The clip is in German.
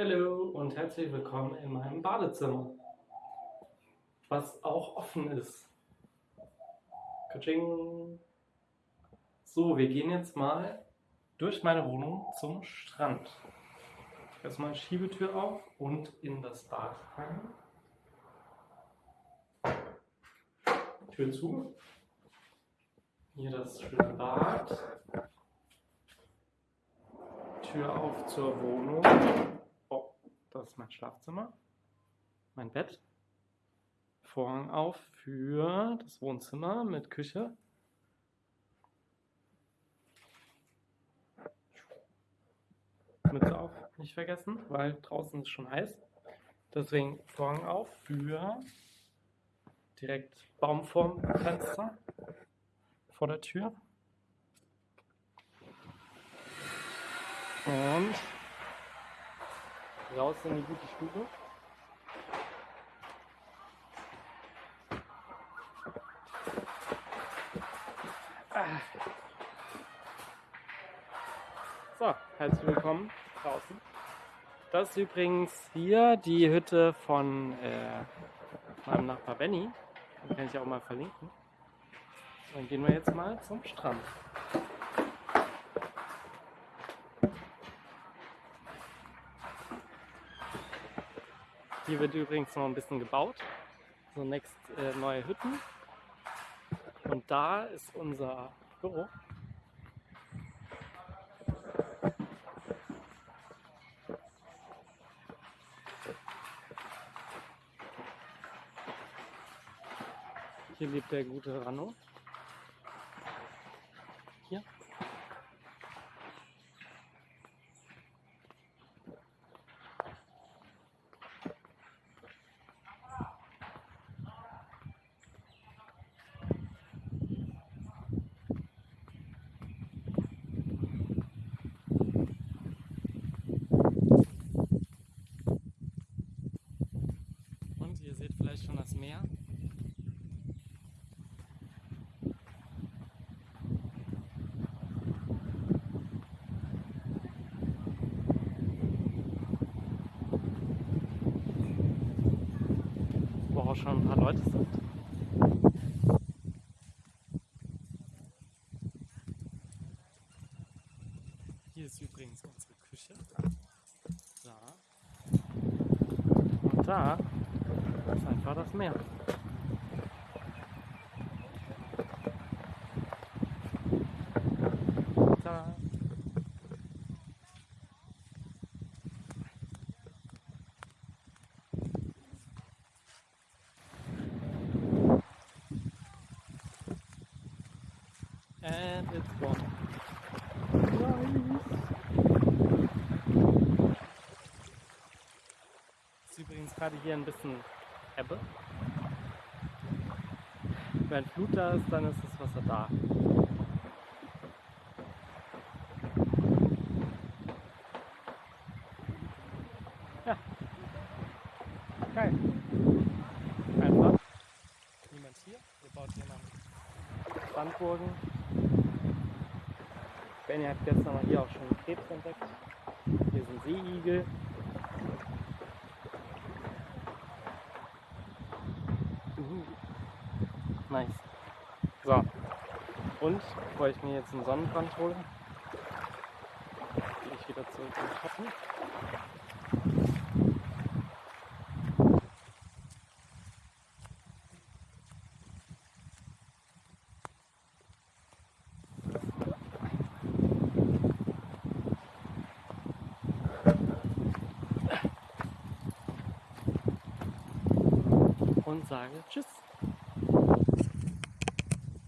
Hallo und herzlich willkommen in meinem Badezimmer, was auch offen ist. Katsching. So, wir gehen jetzt mal durch meine Wohnung zum Strand. Erstmal Schiebetür auf und in das Bad rein. Tür zu. Hier das schöne Bad. Tür auf zur Wohnung. Das ist mein Schlafzimmer. Mein Bett. Vorhang auf für das Wohnzimmer mit Küche. Mütze auf, nicht vergessen, weil draußen ist schon heiß. Deswegen Vorhang auf für direkt Baumformfenster vor der Tür. Und raus in die gute Stube. So, herzlich willkommen draußen. Das ist übrigens hier die Hütte von äh, meinem Nachbar Benny. Den kann ich auch mal verlinken. Dann gehen wir jetzt mal zum Strand. Hier wird übrigens noch ein bisschen gebaut. So next äh, neue Hütten. Und da ist unser Büro. Hier lebt der gute Rano. Hier. Und ihr seht vielleicht schon das Meer. Wo auch schon ein paar Leute sind. Hier ist übrigens unsere Küche. Da. Und da ist einfach das Meer. Da. And it's gone. Nice. Ist übrigens gerade hier ein bisschen Ebbe. Wenn Flut da ist, dann ist das Wasser da. Ja. Geil. Einfach. Niemand hier. Wir bauen hier noch Sandburgen. Benny hat gestern mal hier auch schon Krebs entdeckt. Hier sind Seeigel. Uhu. Nice. So. Und, bevor ich mir jetzt einen Sonnenbrand hole, gehe ich wieder zurück ins Schatten. Und sage Tschüss.